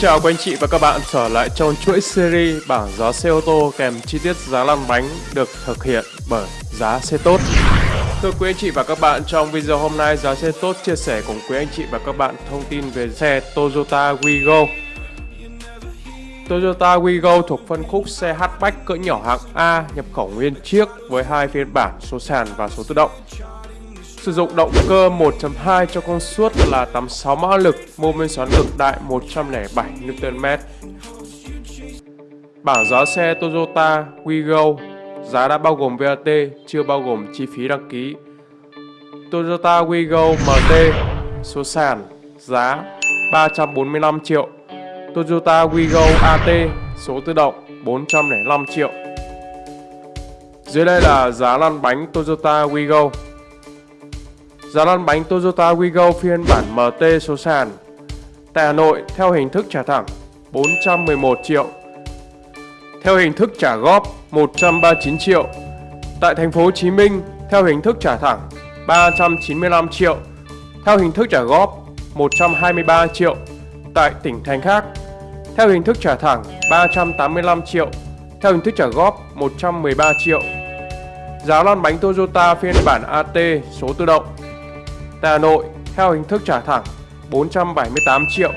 chào quý anh chị và các bạn trở lại trong chuỗi series bảng giá xe ô tô kèm chi tiết giá lăn bánh được thực hiện bởi giá xe tốt. Thưa quý anh chị và các bạn, trong video hôm nay giá xe tốt chia sẻ cùng quý anh chị và các bạn thông tin về xe Toyota Wigo. Toyota Wigo thuộc phân khúc xe hatchback cỡ nhỏ hạng A nhập khẩu nguyên chiếc với hai phiên bản số sàn và số tự động. Sử dụng động cơ 1.2 cho công suất là 86 mã lực, mô men xoắn cực đại 107 Nm. Bảng giá xe Toyota Wigo Giá đã bao gồm VAT, chưa bao gồm chi phí đăng ký. Toyota Wigo MT Số sàn Giá 345 triệu Toyota Wigo AT Số tự động 405 triệu Dưới đây là giá lăn bánh Toyota Wigo Giá lăn bánh Toyota Wigo phiên bản MT số sàn. Tại Hà Nội, theo hình thức trả thẳng 411 triệu. Theo hình thức trả góp 139 triệu. Tại thành phố Hồ Chí Minh, theo hình thức trả thẳng 395 triệu. Theo hình thức trả góp 123 triệu. Tại tỉnh thành khác, Theo hình thức trả thẳng 385 triệu. Theo hình thức trả góp 113 triệu. Giá lăn bánh Toyota phiên bản AT số tự động. Tại Hà Nội, theo hình thức trả thẳng 478 triệu,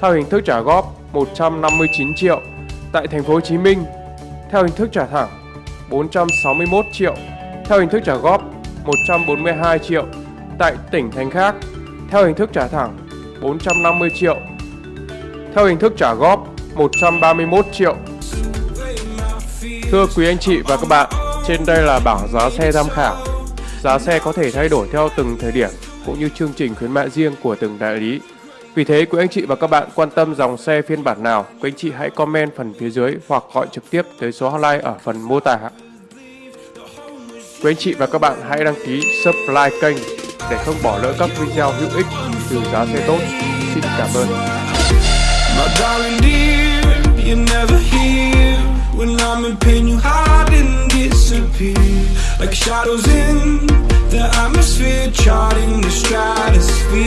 theo hình thức trả góp 159 triệu. Tại thành phố Hồ Chí Minh, theo hình thức trả thẳng 461 triệu, theo hình thức trả góp 142 triệu. Tại tỉnh thành khác, theo hình thức trả thẳng 450 triệu, theo hình thức trả góp 131 triệu. Thưa quý anh chị và các bạn, trên đây là bảng giá xe tham khảo. Giá xe có thể thay đổi theo từng thời điểm cũng như chương trình khuyến mại riêng của từng đại lý. Vì thế, quý anh chị và các bạn quan tâm dòng xe phiên bản nào, quý anh chị hãy comment phần phía dưới hoặc gọi trực tiếp tới số hotline ở phần mô tả. Quý anh chị và các bạn hãy đăng ký subscribe kênh để không bỏ lỡ các video hữu ích từ giá xe tốt. Xin cảm ơn. When I'm in pain you hide and disappear Like shadows in the atmosphere Charting the stratosphere.